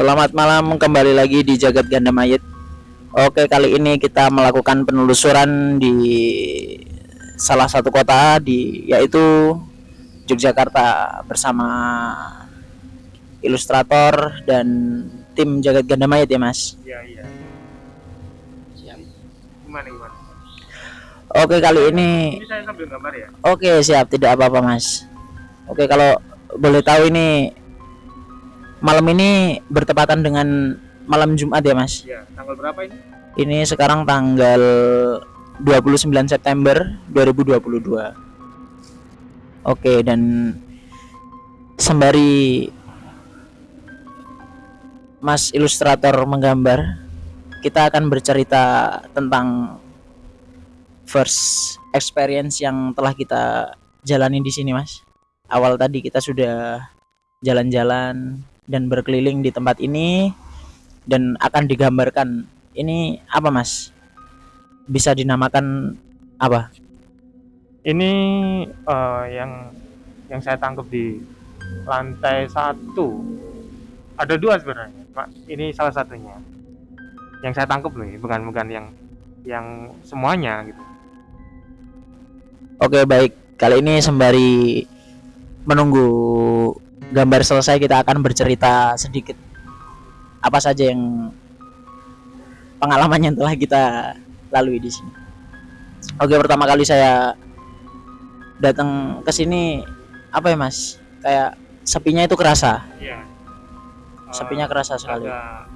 Selamat malam kembali lagi di Jagat Ganda Mayit. Oke, kali ini kita melakukan penelusuran di salah satu kota di yaitu Yogyakarta bersama ilustrator dan tim Jagat Ganda Mayit ya, Mas. Iya, iya. Gimana gimana? Oke, kali ini Ini saya sambil gambar ya. Oke, siap, tidak apa-apa, Mas. Oke, kalau boleh tahu ini malam ini bertepatan dengan malam Jumat ya, Mas. Iya, tanggal berapa ini? Ini sekarang tanggal 29 September 2022. Oke, dan sembari Mas ilustrator menggambar, kita akan bercerita tentang first experience yang telah kita jalani di sini, Mas. Awal tadi kita sudah jalan-jalan dan berkeliling di tempat ini dan akan digambarkan ini apa mas bisa dinamakan apa Ini eh, yang yang saya tangkap di lantai satu. Ada dua sebenarnya. Mak, Ini salah satunya. Yang saya tangkap loh, ya, bukan bukan yang yang semuanya gitu. oke baik kali ini sembari menunggu gambar selesai kita akan bercerita sedikit. Apa saja yang pengalaman yang telah kita lalui di sini. Oke pertama kali saya datang ke sini apa ya mas? Kayak sepinya itu kerasa. Iya. sepinya kerasa sekali. agak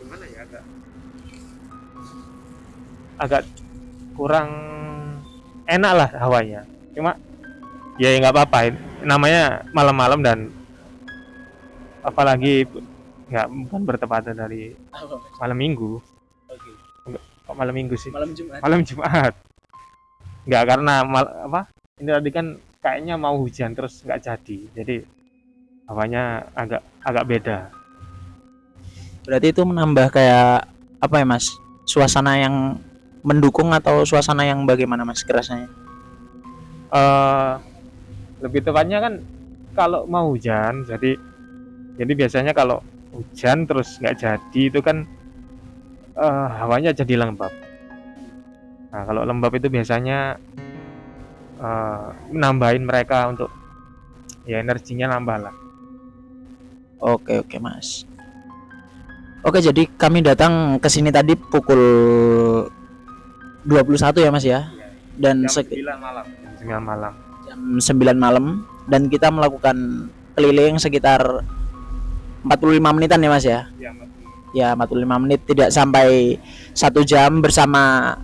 gimana ya agak agak kurang enak lah hawanya cuma ya nggak apa-apa. Namanya malam-malam dan apalagi nggak bukan bertepatan dari malam minggu. Kok malam minggu sih? Malam Jumat. Malam Jumat. Nggak karena mal, apa ini tadi kan kayaknya mau hujan terus nggak jadi. Jadi hawanya agak agak beda. Berarti itu menambah kayak apa ya Mas? Suasana yang mendukung atau suasana yang bagaimana Mas kerasanya? eh lebih tepatnya kan kalau mau hujan jadi jadi biasanya kalau hujan terus nggak jadi itu kan eh hawanya jadi lembab. Nah kalau lembab itu biasanya eh nambahin mereka untuk ya energinya nambah lah. Oke oke Mas. Oke jadi kami datang ke sini tadi pukul 21 ya Mas ya. Dan sek- malam. Jam 9 malam. Jam 9 malam. Dan kita melakukan keliling sekitar 45 menitan ya Mas ya. ya, Ya 45 menit tidak sampai satu jam bersama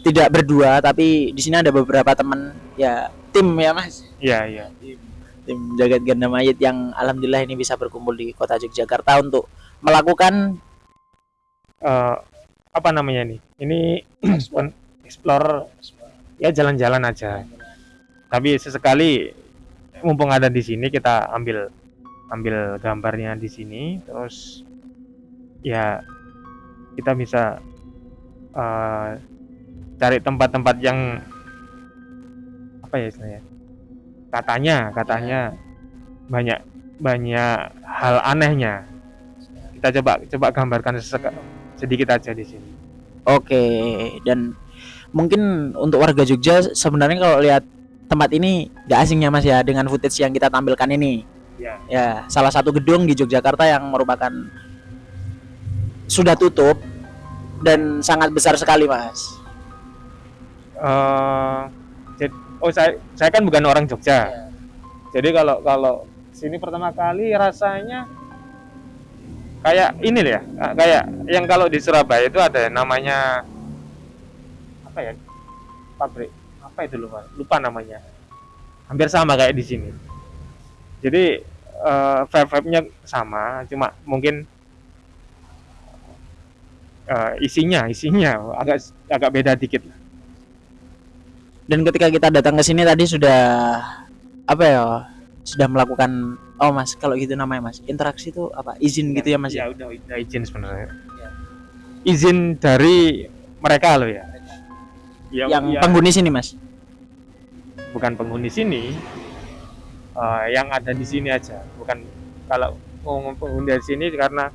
tidak berdua tapi di sini ada beberapa teman ya tim ya Mas. iya iya. Tim. Jagat ganda mayit yang alhamdulillah ini bisa berkumpul di kota Yogyakarta untuk melakukan Eh, apa namanya nih ini pen- explore ya jalan-jalan aja. Tapi sesekali mumpung ada di sini kita ambil ambil gambarnya di sini terus ya kita bisa eh, cari tempat-tempat yang apa ya istilahnya? Katanya katanya banyak banyak hal anehnya. Kita coba coba gambarkan sedikit aja di sini. Oke dan mungkin untuk warga Jogja sebenarnya kalau lihat tempat ini gak asingnya mas ya dengan footage yang kita tampilkan ini ya. Ya salah satu gedung di Yogyakarta yang merupakan sudah tutup dan sangat besar sekali mas. Eh jadi oh saya saya kan bukan orang Jogja. Jadi kalau kalau sini pertama kali rasanya kayak ini ya kayak yang kalau di Surabaya itu ada namanya apa ya pabrik apa itu lupa lupa namanya. Hampir sama kayak di sini jadi eh, vibe-vibe-nya sama cuma mungkin eh, isinya isinya agak agak beda dikit dan ketika kita datang ke sini tadi sudah apa ya sudah melakukan oh mas kalau gitu namanya mas interaksi itu apa? Izin gitu ya mas ya? ya udah udah izin sebenarnya. Izin dari mereka loh ya. Ya, yang ya, penghuni sini mas? Bukan penghuni sini eh, yang ada di sini aja. Bukan kalau penghuni di sini karena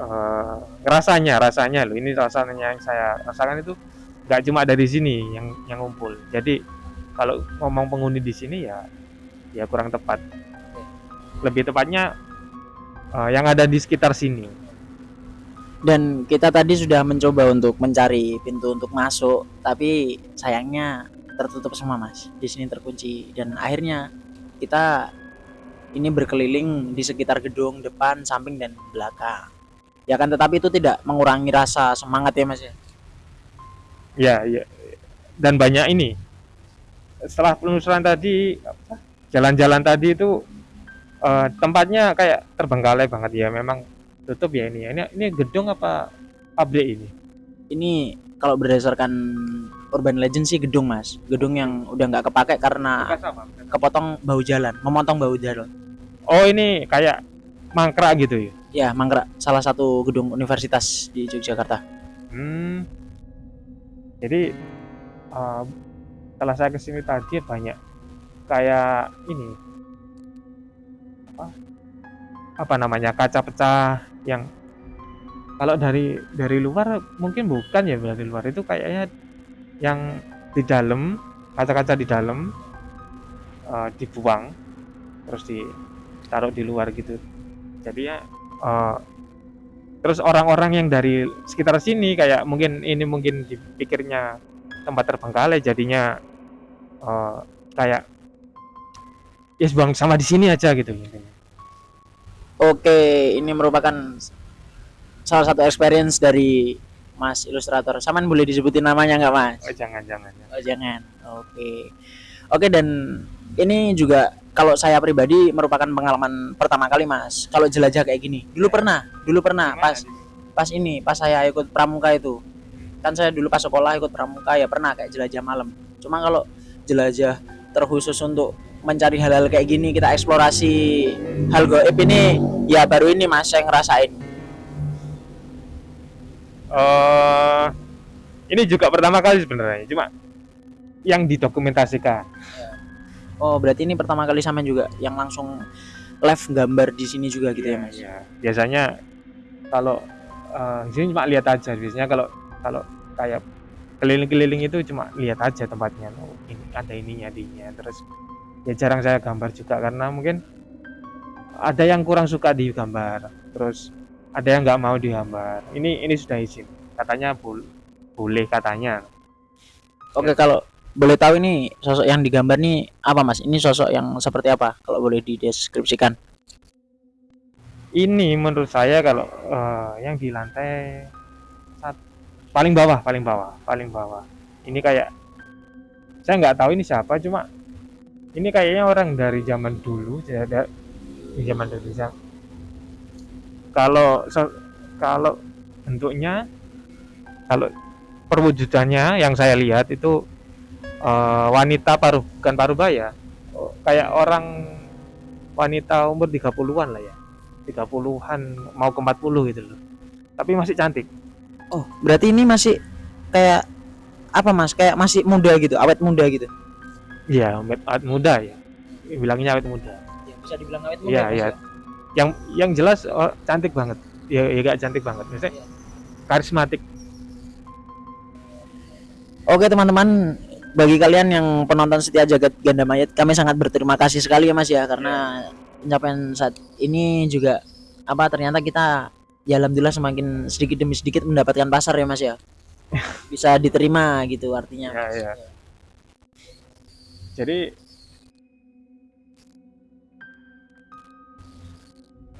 uh, rasanya rasanya loh. Ini rasanya yang saya rasakan itu nggak cuma dari sini yang yang ngumpul. Jadi kalau ngomong penghuni di sini ya ya kurang tepat. Lebih tepatnya uh, yang ada di sekitar sini. Dan kita tadi sudah mencoba untuk mencari pintu untuk masuk tapi sayangnya tertutup semua mas. Di sini terkunci. Dan akhirnya kita ini berkeliling di sekitar gedung depan samping dan belakang. Ya kan tetapi itu tidak mengurangi rasa semangat ya mas ya? Ya ya. Dan banyak ini. Setelah penelusuran tadi jalan-jalan tadi itu uh, tempatnya kayak terbengkalai banget ya. Memang tutup ya ini. Ini ini gedung apa pabrik ini? Ini kalau berdasarkan urban legend sih gedung mas. Gedung yang udah nggak kepake karena kepotong bau jalan memotong bau jalan. Oh ini kayak mangkrak gitu ya? Ya mangkrak. Salah satu gedung universitas di Yogyakarta. Hmm. Jadi uh, setelah saya ke sini tadi banyak kayak ini. Apa? Apa namanya? Kaca pecah yang kalau dari dari luar mungkin bukan ya dari luar itu kayaknya yang di dalam kaca-kaca di dalam uh, dibuang terus ditaruh di luar gitu. Jadi ya uh, terus orang-orang yang dari sekitar sini kayak mungkin ini mungkin dipikirnya tempat terbengkalai jadinya uh, kayak ya yes, buang sama di sini aja gitu. Oke, ini merupakan salah satu experience dari Mas ilustrator. Saman boleh disebutin namanya nggak Mas? Oh jangan jangan. Oh jangan. Oke. Oke dan ini juga kalau saya pribadi merupakan pengalaman pertama kali Mas. Kalau jelajah kayak gini. Dulu ya. pernah, dulu pernah Di mana pas pas ini, pas saya ikut pramuka itu. Kan saya dulu pas sekolah ikut pramuka ya pernah kayak jelajah malam. Cuma kalau jelajah terkhusus untuk mencari hal-hal kayak gini kita eksplorasi hal goib ini ya baru ini mas saya ngerasain uh, ini juga pertama kali sebenarnya cuma yang didokumentasikan. Oh berarti ini pertama kali sama juga yang langsung live gambar di sini juga gitu ya, ya mas ya. biasanya kalau uh, di sini cuma lihat aja. Biasanya kalau kalau kayak keliling-keliling itu cuma lihat aja tempatnya. Oh, ini ada ininya ininya terus ya jarang saya gambar juga karena mungkin ada yang kurang suka di gambar. Terus ada yang nggak mau digambar ini ini sudah izin. Katanya bol boleh katanya. Oke kalau boleh tahu ini sosok yang digambar nih apa mas? Ini sosok yang seperti apa kalau boleh dideskripsikan? Ini menurut saya kalau uh, yang di lantai saat, paling bawah paling bawah paling bawah. Ini kayak saya nggak tahu ini siapa cuma ini kayaknya orang dari zaman dulu ya ada di zaman dulu ya. Kalau kalau bentuknya kalau perwujudannya yang saya lihat itu uh, wanita paruh bukan parubaya oh, kayak orang wanita umur 30-an lah ya 30-an mau ke 40 gitu loh tapi masih cantik oh berarti ini masih kayak apa mas kayak masih muda gitu awet muda gitu Iya, awet muda ya. Bilangnya awet muda. Ya, bisa dibilang awet muda. Iya, iya. Ya? Yang yang jelas oh, cantik banget. Ya, ya gak cantik banget. Misalnya ya. karismatik. Oke, teman-teman, bagi kalian yang penonton setia jagat ganda mayat, kami sangat berterima kasih sekali ya Mas ya karena pencapaian saat ini juga apa ternyata kita ya alhamdulillah semakin sedikit demi sedikit mendapatkan pasar ya Mas ya. Bisa diterima gitu artinya. Ya, ya jadi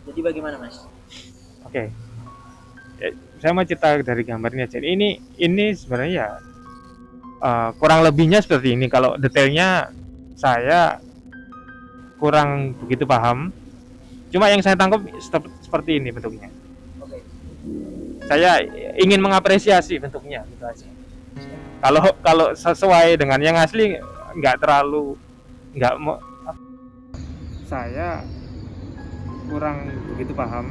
jadi bagaimana mas? Oke. Okay. ya, saya mau cerita dari gambarnya jadi ini ini sebenarnya ya uh, kurang lebihnya seperti ini. Kalau detailnya saya kurang begitu paham. Cuma yang saya tangkap seperti ini bentuknya. Okay. saya ingin mengapresiasi bentuknya gitu aja. Kalau kalau sesuai dengan yang asli nggak terlalu nggak mau saya kurang begitu paham.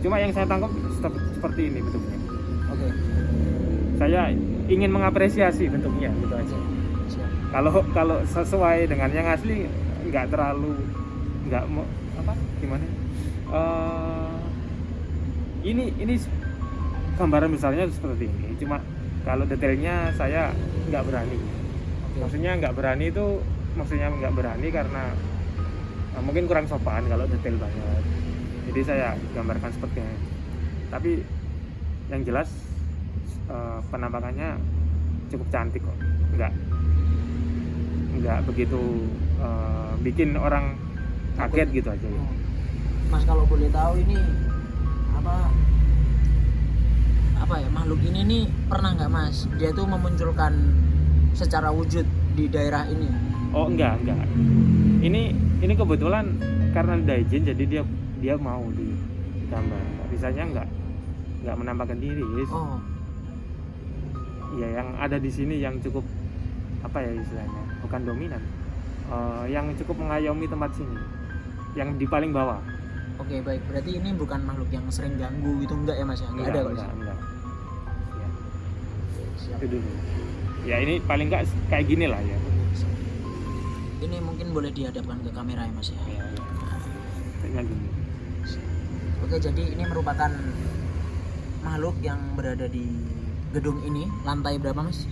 Cuma yang saya tangkap seperti ini bentuknya. Oke. Okay. saya ingin mengapresiasi bentuknya gitu aja. Kalau kalau sesuai dengan yang asli nggak terlalu nggak mau apa gimana? Eh, ini ini gambaran besarnya seperti ini. Cuma kalau detailnya saya nggak berani. Maksudnya nggak berani itu maksudnya nggak berani karena eh, mungkin kurang sopan kalau detail banget. Jadi saya gambarkan seperti ini. Tapi yang jelas eh, penampakannya cukup cantik kok. Nggak nggak begitu eh, bikin orang kaget gitu aja ya. Mas kalau boleh tahu ini apa apa ya makhluk ini nih pernah nggak Mas? Dia tuh memunculkan secara wujud di daerah ini oh enggak enggak. Ini ini kebetulan karena udah izin jadi dia dia mau di gambar bisanya enggak enggak menampakkan diri oh. Ya yang ada di sini yang cukup apa ya istilahnya bukan dominan. Eh, yang cukup mengayomi tempat sini yang di paling bawah. Oke baik. Berarti ini bukan makhluk yang sering ganggu gitu? Enggak ya Mas ya? Enggak, ada Mas? enggak, enggak. Ya, Siap. itu dulu. Ya ini paling enggak kayak gini lah ya ini mungkin boleh dihadapkan ke kamera ya Mas ya ya, ya. Kayaknya gini Oke, jadi ini merupakan makhluk yang berada di gedung ini, lantai berapa, Mas?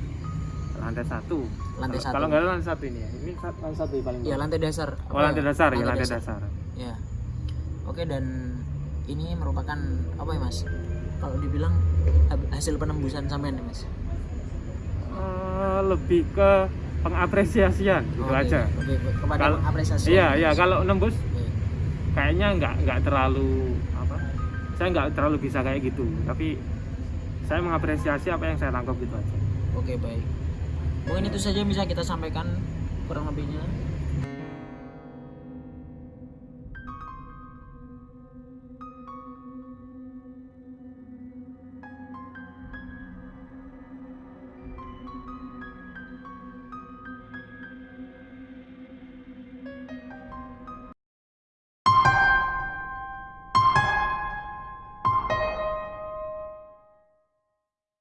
lantai satu Lantai satu. kalau enggak lantai satu ini ya ini lantai satu yang paling Ya, lantai dasar. oh lantai dasar ya lantai dasar Ya. Oke, dan ini merupakan apa ya, Mas? Kalau dibilang hasil penembusan sampean ya, Mas? Eh, lebih ke pengapresiasian gitu Oke, aja Oke, kepada Kalau- apresiasi. iya iya kalau nembus Oke. kayaknya nggak nggak terlalu apa saya nggak terlalu bisa kayak gitu tapi saya mengapresiasi apa yang saya tangkap gitu aja Oke, baik. Mungkin itu saja yang bisa kita sampaikan kurang lebihnya.